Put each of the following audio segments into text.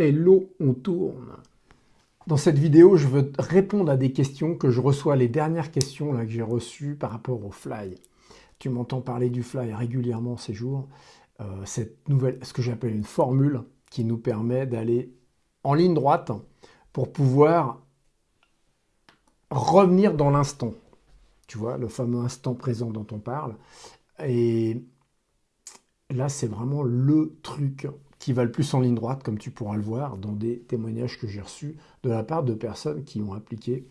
Hello, on tourne. Dans cette vidéo, je veux répondre à des questions que je reçois, les dernières questions là, que j'ai reçues par rapport au fly. Tu m'entends parler du fly régulièrement ces jours. Euh, cette nouvelle, ce que j'appelle une formule qui nous permet d'aller en ligne droite pour pouvoir revenir dans l'instant. Tu vois, le fameux instant présent dont on parle. Et là, c'est vraiment le truc qui va le plus en ligne droite, comme tu pourras le voir dans des témoignages que j'ai reçus de la part de personnes qui ont appliqué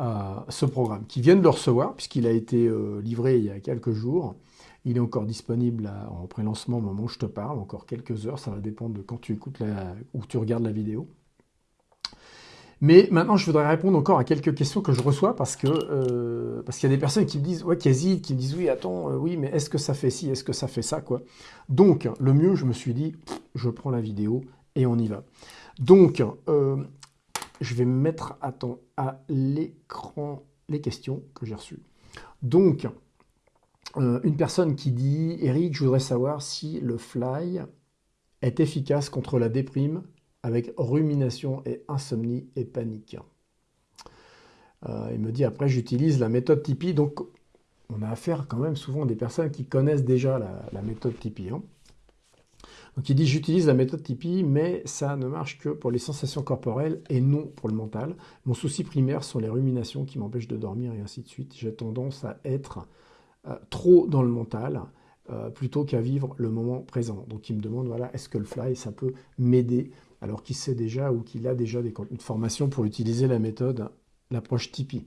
euh, ce programme, qui viennent de le recevoir, puisqu'il a été euh, livré il y a quelques jours. Il est encore disponible en pré-lancement au moment où je te parle, encore quelques heures, ça va dépendre de quand tu écoutes ou tu regardes la vidéo. Mais maintenant, je voudrais répondre encore à quelques questions que je reçois parce que euh, parce qu'il y a des personnes qui me disent ouais, qui qui me disent oui, attends, euh, oui, mais est-ce que ça fait ci, est-ce que ça fait ça, quoi. Donc, le mieux, je me suis dit, je prends la vidéo et on y va. Donc, euh, je vais me mettre à l'écran les questions que j'ai reçues. Donc, une personne qui dit Eric, je voudrais savoir si le fly est efficace contre la déprime avec rumination et insomnie et panique. Euh, il me dit après, j'utilise la méthode Tipeee. Donc, on a affaire quand même souvent à des personnes qui connaissent déjà la, méthode Tipeee. Hein. Donc, il dit, j'utilise la méthode Tipeee, mais ça ne marche que pour les sensations corporelles et non pour le mental. Mon souci primaire sont les ruminations qui m'empêchent de dormir et ainsi de suite. J'ai tendance à être euh, trop dans le mental. Euh, plutôt qu'à vivre le moment présent. Donc il me demande, voilà, est-ce que le fly, ça peut m'aider alors qu'il sait déjà ou qu'il a déjà des contenus de formation pour utiliser la méthode, l'approche Tipeee.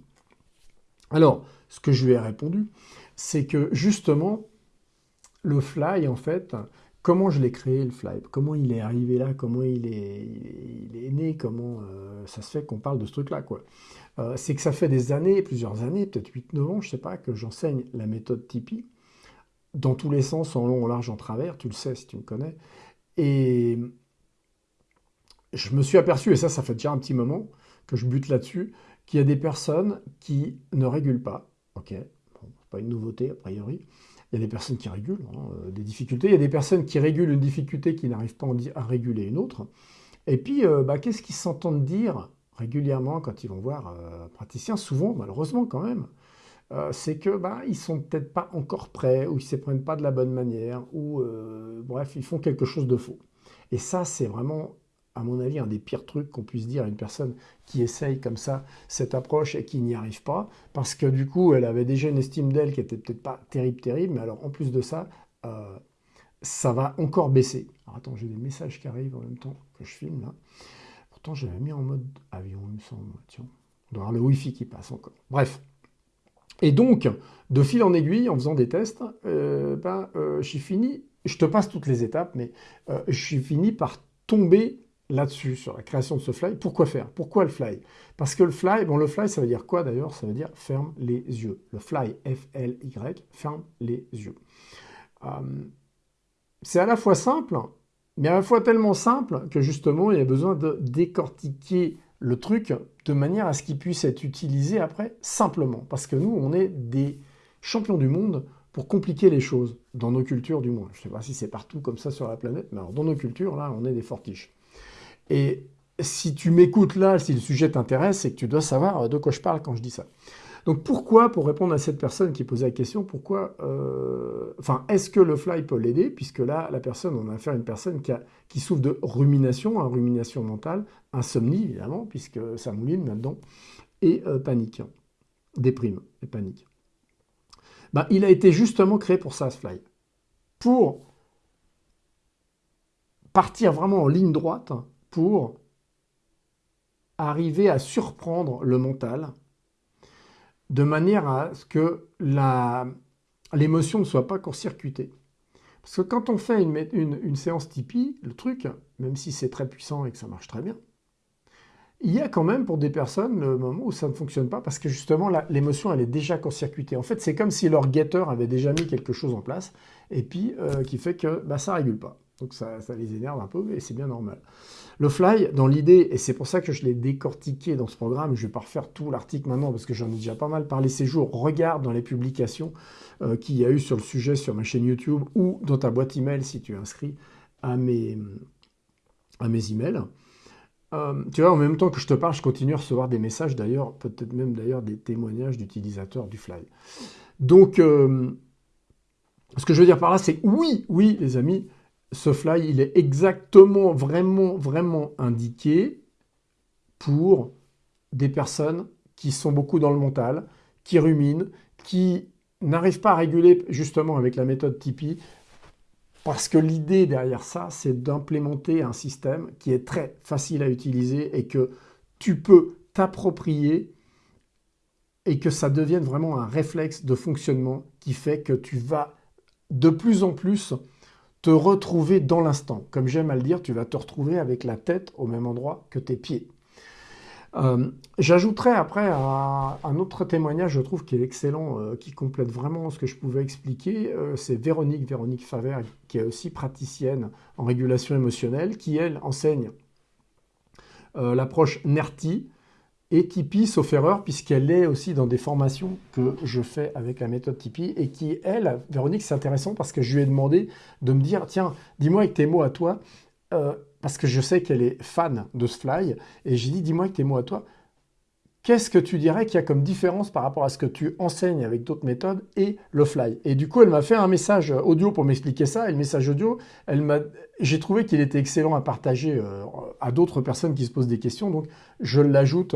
Alors, ce que je lui ai répondu, c'est que justement, le fly, en fait, comment je l'ai créé le fly? Comment il est arrivé là? Comment il est, né? Comment euh, ça se fait qu'on parle de ce truc-là quoi? Euh, C'est que ça fait des années, plusieurs années, peut-être 8-9 ans, je ne sais pas, que j'enseigne la méthode Tipeee. Dans tous les sens, en long, en large, en travers, tu le sais si tu me connais. Et je me suis aperçu, et ça, ça fait déjà un petit moment que je bute là-dessus, qu'il y a des personnes qui ne régulent pas. Ok, bon, pas une nouveauté a priori. Il y a des personnes qui régulent hein, euh, des difficultés. Il y a des personnes qui régulent une difficulté qui n'arrivent pas à réguler une autre. Et puis, euh, bah, qu'est-ce qu'ils s'entendent dire régulièrement quand ils vont voir euh, un praticien? Souvent, malheureusement quand même, c'est que bah, ils sont peut-être pas encore prêts, ou ils ne se prennent pas de la bonne manière, ou bref, ils font quelque chose de faux. Et ça, c'est vraiment à mon avis, un des pires trucs qu'on puisse dire à une personne qui essaye comme ça cette approche et qui n'y arrive pas, parce que du coup, elle avait déjà une estime d'elle qui était peut-être pas terrible, terrible, mais alors en plus de ça, euh, ça va encore baisser. Alors attends, j'ai des messages qui arrivent en même temps que je filme là. Pourtant, j'avais mis en mode avion, il me semble. Tiens, on doit avoir le Wi-Fi qui passe encore. Bref. Et donc, de fil en aiguille, en faisant des tests, euh, ben, euh, j'ai fini, je te passe toutes les étapes, mais je suis fini par tomber là-dessus, sur la création de ce fly. Pourquoi faire? Pourquoi le fly? Parce que le fly, bon, le fly, ça veut dire quoi d'ailleurs? Ça veut dire ferme les yeux. Le fly, F-L-Y, ferme les yeux. Euh, c'est à la fois simple, mais à la fois tellement simple que justement, il y a besoin de décortiquer le truc de manière à ce qu'il puisse être utilisé après simplement. Parce que nous, on est des champions du monde pour compliquer les choses, dans nos cultures du moins. Je ne sais pas si c'est partout comme ça sur la planète, mais alors dans nos cultures, là, on est des fortiches. Et si tu m'écoutes là, si le sujet t'intéresse, c'est que tu dois savoir de quoi je parle quand je dis ça. Donc pourquoi, pour répondre à cette personne qui posait la question, pourquoi, euh, enfin, est-ce que le fly peut l'aider? Puisque là, la personne, on a affaire à une personne qui, souffre de rumination, hein, rumination mentale, insomnie évidemment, puisque ça mouline là-dedans, et euh, panique, déprime et panique. Ben, il a été justement créé pour ça, ce fly. Pour partir vraiment en ligne droite pour arriver à surprendre le mental de manière à ce que l'émotion ne soit pas court-circuitée. Parce que quand on fait une, séance Tipeee, le truc, même si c'est très puissant et que ça marche très bien, il y a quand même pour des personnes le moment où ça ne fonctionne pas parce que justement l'émotion elle est déjà court-circuitée. En fait c'est comme si leur guetteur avait déjà mis quelque chose en place et puis euh, qui fait que bah, ça ne régule pas. Donc ça, les énerve un peu et c'est bien normal. Le fly, dans l'idée, et c'est pour ça que je l'ai décortiqué dans ce programme, je ne vais pas refaire tout l'article maintenant parce que j'en ai déjà pas mal parlé ces jours, regarde dans les publications euh, qu'il y a eu sur le sujet sur ma chaîne YouTube ou dans ta boîte email si tu es inscrit à mes, à mes emails. Euh, tu vois, en même temps que je te parle, je continue à recevoir des messages d'ailleurs, peut-être même d'ailleurs des témoignages d'utilisateurs du Fly. Donc, euh, ce que je veux dire par là, c'est oui, oui, les amis, ce Fly, il est exactement, vraiment, vraiment indiqué pour des personnes qui sont beaucoup dans le mental, qui ruminent, qui n'arrivent pas à réguler justement avec la méthode Tipeee, parce que l'idée derrière ça, c'est d'implémenter un système qui est très facile à utiliser et que tu peux t'approprier et que ça devienne vraiment un réflexe de fonctionnement qui fait que tu vas de plus en plus te retrouver dans l'instant. Comme j'aime à le dire, tu vas te retrouver avec la tête au même endroit que tes pieds. Euh, j'ajouterai après un, autre témoignage, je trouve, qui est excellent, euh, qui complète vraiment ce que je pouvais expliquer. Euh, c'est Véronique, Véronique Faver, qui est aussi praticienne en régulation émotionnelle, qui, elle, enseigne l'approche NERTI et Tipeee, sauf erreur, puisqu'elle est aussi dans des formations que je fais avec la méthode Tipeee, et qui, elle, Véronique, c'est intéressant parce que je lui ai demandé de me dire, tiens, dis-moi avec tes mots à toi, parce que je sais qu'elle est fan de ce fly, et j'ai dit, dis-moi avec tes mots à toi, qu'est-ce que tu dirais qu'il y a comme différence par rapport à ce que tu enseignes avec d'autres méthodes et le fly? Et du coup, elle m'a fait un message audio pour m'expliquer ça, et le message audio, j'ai trouvé qu'il était excellent à partager euh, à d'autres personnes qui se posent des questions, donc je l'ajoute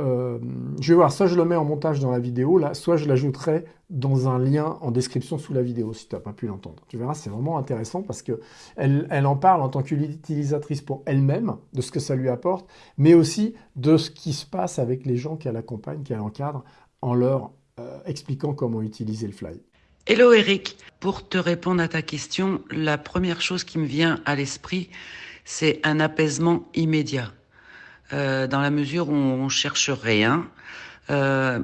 euh, je vais voir, soit je le mets en montage dans la vidéo, là, soit je l'ajouterai dans un lien en description sous la vidéo, si tu n'as pas pu l'entendre. Tu verras, c'est vraiment intéressant parce qu'elle elle en parle en tant qu'utilisatrice pour elle-même, de ce que ça lui apporte, mais aussi de ce qui se passe avec les gens qu'elle accompagne, qu'elle encadre, en leur euh, expliquant comment utiliser le fly. Hello Eric, pour te répondre à ta question, la première chose qui me vient à l'esprit, c'est un apaisement immédiat. Euh, dans la mesure où on cherche rien. Euh,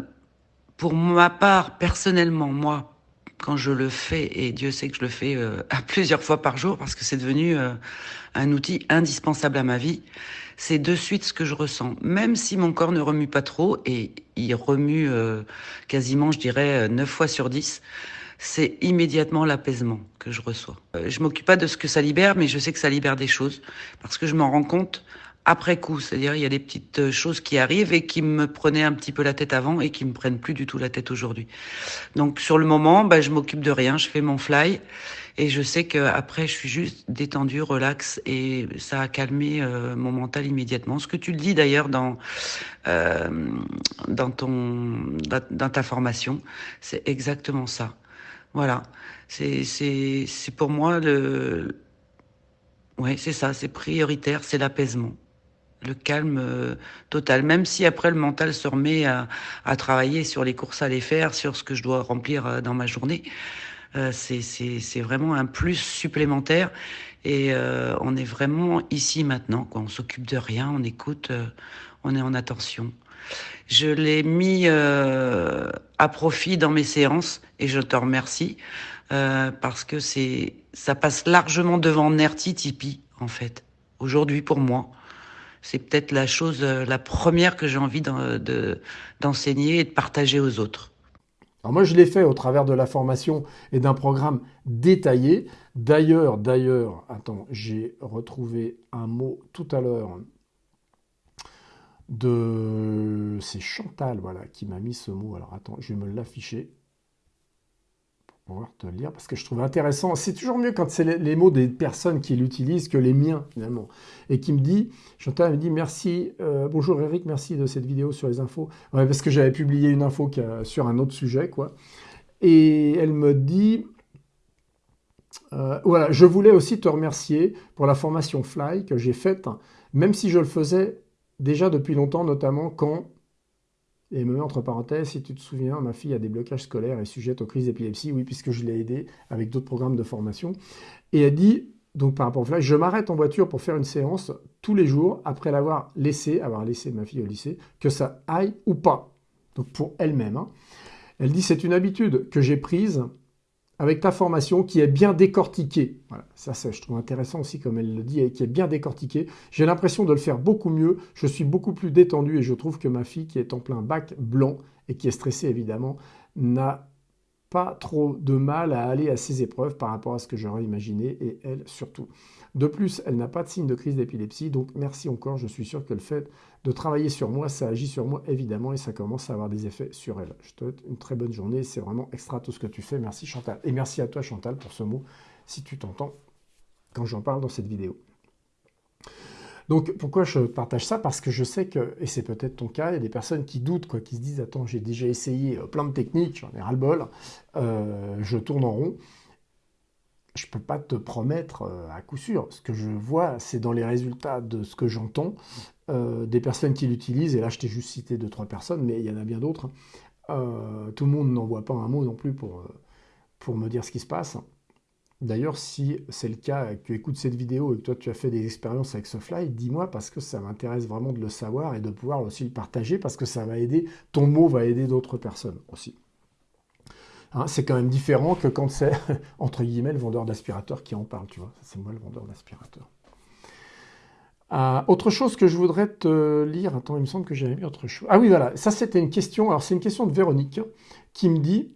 pour ma part, personnellement, moi, quand je le fais, et Dieu sait que je le fais euh, à plusieurs fois par jour parce que c'est devenu un outil indispensable à ma vie, c'est de suite ce que je ressens. Même si mon corps ne remue pas trop, et il remue quasiment, je dirais, 9 fois sur 10, c'est immédiatement l'apaisement que je reçois. je m'occupe pas de ce que ça libère, mais je sais que ça libère des choses parce que je m'en rends compte après coup. C'est-à-dire, il y a des petites euh, choses qui arrivent et qui me prenaient un petit peu la tête avant et qui me prennent plus du tout la tête aujourd'hui. Donc, sur le moment, bah, je m'occupe de rien, je fais mon fly et je sais que après, je suis juste détendu, relax et ça a calmé euh, mon mental immédiatement. Ce que tu le dis d'ailleurs dans euh, dans ton dans ta formation, c'est exactement ça. Voilà, c'est c'est c'est pour moi le Ouais, c'est ça, c'est prioritaire, c'est l'apaisement le calme euh, total. Même si après le mental se remet à, travailler sur les courses à les faire, sur ce que je dois remplir euh, dans ma journée, euh, c'est vraiment un plus supplémentaire. Et on est vraiment ici maintenant. Quoi. On s'occupe de rien, on écoute, on est en attention. Je l'ai mis à profit dans mes séances et je te remercie parce que ça passe largement devant Nerti Tipeee en fait aujourd'hui pour moi c'est peut-être la chose, euh, la première que j'ai envie d'enseigner et de partager aux autres. Alors moi, je l'ai fait au travers de la formation et d'un programme détaillé. D'ailleurs, d'ailleurs, attends, j'ai retrouvé un mot tout à l'heure de... C'est Chantal, voilà, qui m'a mis ce mot. Alors attends, je vais me l'afficher pouvoir te lire parce que je trouve intéressant. C'est toujours mieux quand c'est les, mots des personnes qui l'utilisent que les miens finalement. Et qui me dit, Chantal me dit merci, euh, bonjour Eric, merci de cette vidéo sur les infos. Parce que j'avais publié une info sur un autre sujet, quoi. Et elle me dit, euh, voilà, je voulais aussi te remercier pour la formation Fly que j'ai faite, même si je le faisais déjà depuis longtemps, notamment quand et me met entre parenthèses, si tu te souviens, ma fille a des blocages scolaires et sujette aux crises d'épilepsie, oui, puisque je l'ai aidée avec d'autres programmes de formation. Et elle dit, donc par rapport au flash, je m'arrête en voiture pour faire une séance tous les jours après l'avoir laissé, avoir laissé ma fille au lycée, que ça aille ou pas. Donc pour elle-même. Hein. Elle dit, c'est une habitude que j'ai prise avec ta formation qui est bien décortiquée. Voilà, ça, ça, je trouve intéressant aussi, comme elle le dit, et qui est bien décortiquée. J'ai l'impression de le faire beaucoup mieux. Je suis beaucoup plus détendu et je trouve que ma fille, qui est en plein bac blanc et qui est stressée évidemment, n'a pas trop de mal à aller à ses épreuves par rapport à ce que j'aurais imaginé et elle surtout. De plus, elle n'a pas de signe de crise d'épilepsie, donc merci encore, je suis sûr que le fait de travailler sur moi, ça agit sur moi évidemment et ça commence à avoir des effets sur elle. Je te souhaite une très bonne journée, c'est vraiment extra tout ce que tu fais, merci Chantal. Et merci à toi Chantal pour ce mot, si tu t'entends quand j'en parle dans cette vidéo. Donc pourquoi je partage ça? Parce que je sais que, et c'est peut-être ton cas, il y a des personnes qui doutent, quoi, qui se disent Attends, j'ai déjà essayé euh, plein de techniques, j'en ai ras-le-bol, euh, je tourne en rond. Je ne peux pas te promettre euh, à coup sûr. Ce que je vois, c'est dans les résultats de ce que j'entends, des personnes qui l'utilisent, et là je t'ai juste cité deux, trois personnes, mais il y en a bien d'autres. tout le monde n'en voit pas un mot non plus pour, pour me dire ce qui se passe. D'ailleurs, si c'est le cas, que tu écoutes cette vidéo et que toi tu as fait des expériences avec ce fly, dis-moi parce que ça m'intéresse vraiment de le savoir et de pouvoir aussi le partager parce que ça va aider, ton mot va aider d'autres personnes aussi. Hein, c'est quand même différent que quand c'est, entre guillemets, le vendeur d'aspirateur qui en parle, tu vois. C'est moi le vendeur d'aspirateur. Euh, autre chose que je voudrais te lire, attends, il me semble que j'avais mis autre chose. Ah oui, voilà, ça c'était une question, alors c'est une question de Véronique qui me dit,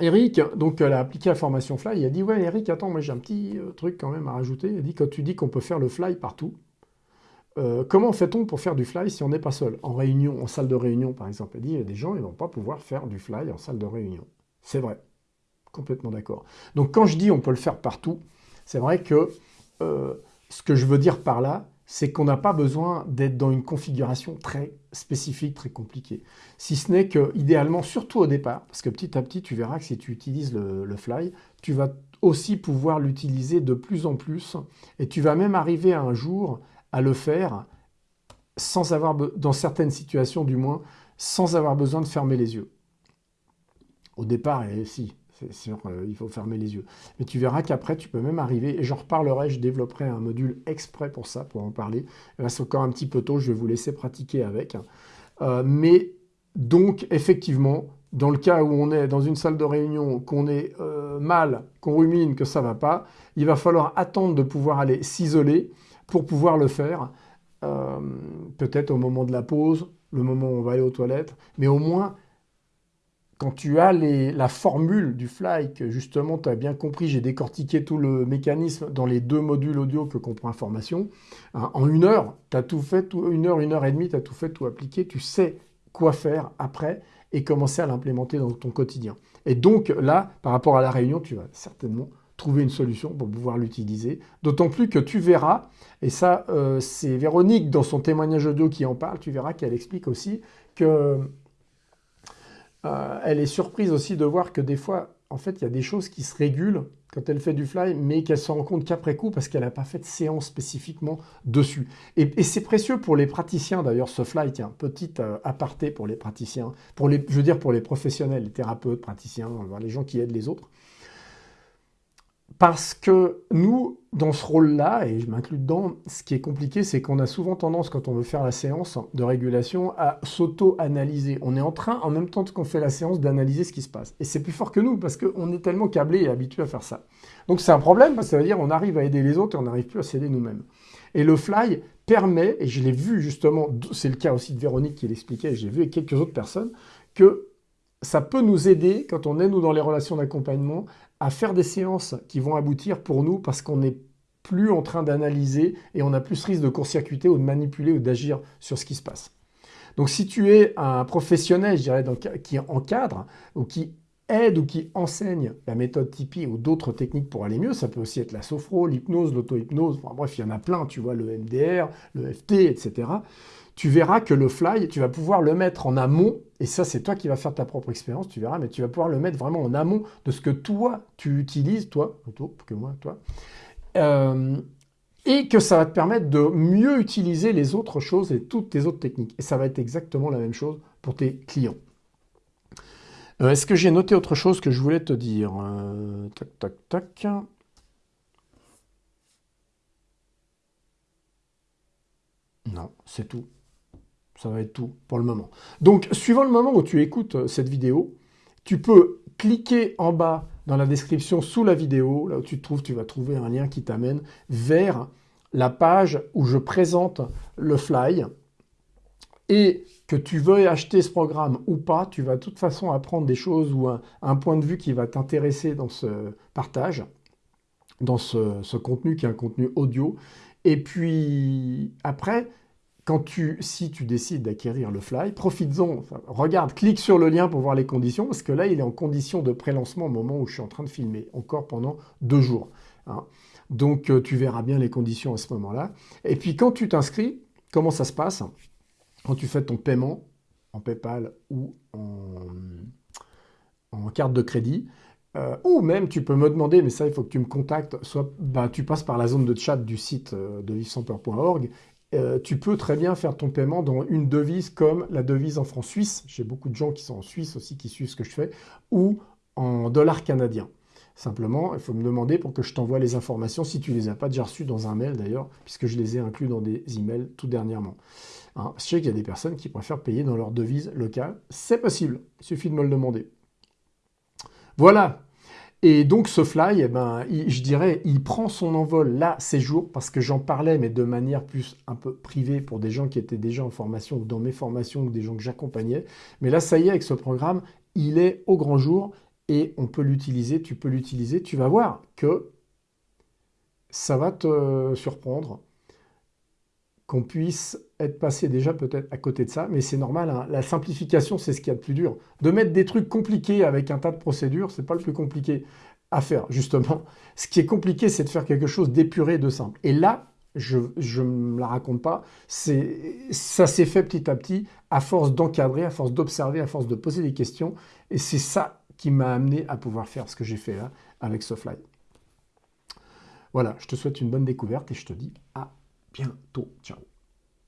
Eric, donc elle a appliqué la formation Fly, il a dit Ouais, Eric, attends, moi j'ai un petit euh, truc quand même à rajouter. Il a dit Quand tu dis qu'on peut faire le Fly partout, euh, comment fait-on pour faire du Fly si on n'est pas seul? En réunion, en salle de réunion par exemple. Il dit Il y a des gens, ils ne vont pas pouvoir faire du Fly en salle de réunion. C'est vrai, complètement d'accord. Donc quand je dis on peut le faire partout, c'est vrai que euh, ce que je veux dire par là, c'est qu'on n'a pas besoin d'être dans une configuration très spécifique, très compliquée. Si ce n'est que, idéalement, surtout au départ, parce que petit à petit, tu verras que si tu utilises le, fly, tu vas aussi pouvoir l'utiliser de plus en plus, et tu vas même arriver un jour à le faire sans avoir, dans certaines situations du moins, sans avoir besoin de fermer les yeux. Au départ, et si, c'est sûr, euh, il faut fermer les yeux. Mais tu verras qu'après, tu peux même arriver, et j'en reparlerai, je développerai un module exprès pour ça, pour en parler. Là, c'est encore un petit peu tôt, je vais vous laisser pratiquer avec. Euh, mais donc, effectivement, dans le cas où on est dans une salle de réunion, qu'on est euh, mal, qu'on rumine, que ça ne va pas, il va falloir attendre de pouvoir aller s'isoler pour pouvoir le faire. Peut-être au moment de la pause, le moment où on va aller aux toilettes, mais au moins quand tu as la formule du fly, que justement tu as bien compris, j'ai décortiqué tout le mécanisme dans les deux modules audio que comprend Information, hein, en une heure, tu as tout fait, une heure, une heure et demie, tu as tout fait, tout appliqué, tu sais quoi faire après et commencer à l'implémenter dans ton quotidien. Et donc là, par rapport à la réunion, tu vas certainement trouver une solution pour pouvoir l'utiliser. D'autant plus que tu verras, et ça euh, c'est Véronique dans son témoignage audio qui en parle, tu verras qu'elle explique aussi que euh, elle est surprise aussi de voir que des fois, en fait, il y a des choses qui se régulent quand elle fait du fly, mais qu'elle se rend compte qu'après coup, parce qu'elle n'a pas fait de séance spécifiquement dessus. Et, c'est précieux pour les praticiens, d'ailleurs, ce fly, tiens, petit euh, aparté pour les praticiens, pour les, je veux dire pour les professionnels, les thérapeutes, praticiens, les gens qui aident les autres. Parce que nous, dans ce rôle-là, et je m'inclus dedans, ce qui est compliqué, c'est qu'on a souvent tendance, quand on veut faire la séance de régulation, à s'auto-analyser. On est en train, en même temps qu'on fait la séance, d'analyser ce qui se passe. Et c'est plus fort que nous, parce qu'on est tellement câblé et habitué à faire ça. Donc c'est un problème, parce que ça veut dire qu'on arrive à aider les autres et on n'arrive plus à s'aider nous-mêmes. Et le fly permet, et je l'ai vu justement, c'est le cas aussi de Véronique qui l'expliquait, j'ai vu avec quelques autres personnes, que ça peut nous aider, quand on est, nous, dans les relations d'accompagnement, à faire des séances qui vont aboutir pour nous parce qu'on n'est plus en train d'analyser et on a plus risque de court-circuiter ou de manipuler ou d'agir sur ce qui se passe. Donc si tu es un professionnel, je dirais, qui encadre ou qui aide ou qui enseigne la méthode Tipeee ou d'autres techniques pour aller mieux, ça peut aussi être la sophro, l'hypnose, l'auto-hypnose, bref, il y en a plein, tu vois, le MDR, le FT, etc tu verras que le fly, tu vas pouvoir le mettre en amont, et ça c'est toi qui vas faire ta propre expérience, tu verras, mais tu vas pouvoir le mettre vraiment en amont de ce que toi tu utilises, toi, plutôt que moi, toi, euh, et que ça va te permettre de mieux utiliser les autres choses et toutes tes autres techniques. Et ça va être exactement la même chose pour tes clients. Euh, est-ce que j'ai noté autre chose que je voulais te dire euh, Tac, tac, tac. Non, c'est tout. Ça va être tout pour le moment. Donc, suivant le moment où tu écoutes euh, cette vidéo, tu peux cliquer en bas dans la description sous la vidéo, là où tu te trouves, tu vas trouver un lien qui t'amène vers la page où je présente le fly. Et que tu veuilles acheter ce programme ou pas, tu vas de toute façon apprendre des choses ou un, un point de vue qui va t'intéresser dans ce partage. dans ce, contenu qui est un contenu audio. Et puis après, quand tu, si tu décides d'acquérir le Fly, profites-en. regarde, clique sur le lien pour voir les conditions, parce que là, il est en condition de pré-lancement au moment où je suis en train de filmer, encore pendant deux jours. Hein. Donc, euh, tu verras bien les conditions à ce moment-là. Et puis, quand tu t'inscris, comment ça se passe? Quand tu fais ton paiement en PayPal ou en, carte de crédit, euh, ou même, tu peux me demander, mais ça, il faut que tu me contactes, soit bah, tu passes par la zone de chat du site euh, de vivsanspeur.org. Euh, tu peux très bien faire ton paiement dans une devise comme la devise en francs suisses. J'ai beaucoup de gens qui sont en Suisse aussi qui suivent ce que je fais, ou en dollars canadiens. Simplement, il faut me demander pour que je t'envoie les informations, si tu les as pas déjà reçues dans un mail d'ailleurs, puisque je les ai inclus dans des emails tout dernièrement. Hein, je sais qu'il y a des personnes qui préfèrent payer dans leur devise locale. C'est possible, il suffit de me le demander. Voilà, et donc ce fly, eh ben, je dirais, il prend son envol là ces jours parce que j'en parlais, mais de manière plus un peu privée pour des gens qui étaient déjà en formation ou dans mes formations ou des gens que j'accompagnais. Mais là, ça y est, avec ce programme, il est au grand jour et on peut l'utiliser, tu peux l'utiliser. Tu vas voir que ça va te surprendre qu'on puisse être passé déjà peut-être à côté de ça, mais c'est normal, hein. la simplification, c'est ce qu'il y a de plus dur. De mettre des trucs compliqués avec un tas de procédures, c'est pas le plus compliqué à faire, justement. Ce qui est compliqué, c'est de faire quelque chose d'épuré, de simple. Et là, je ne me la raconte pas, ça s'est fait petit à petit, à force d'encadrer, à force d'observer, à force de poser des questions, et c'est ça qui m'a amené à pouvoir faire ce que j'ai fait là avec Sofly. Voilà, je te souhaite une bonne découverte et je te dis à bientôt. Ciao.